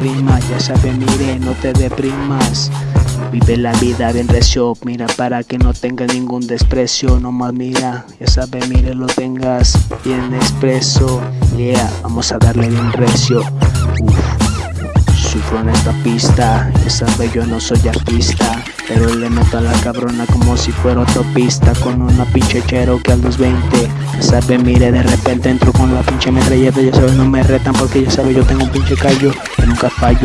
ya sabes, mire, no te deprimas. Vive la vida bien recio, mira para que no tenga ningún desprecio, nomás mira, ya sabes, mire, lo tengas bien expreso, yeah, vamos a darle bien recio, Sufro en esta pista, ya sabes yo no soy artista Pero le meto a la cabrona como si fuera autopista Con una pinche chero que a los 20 Ya sabes, mire, de repente entro con pinche metralleta Ya sabes, no me retan porque ya sabes yo tengo un pinche callo Que nunca fallo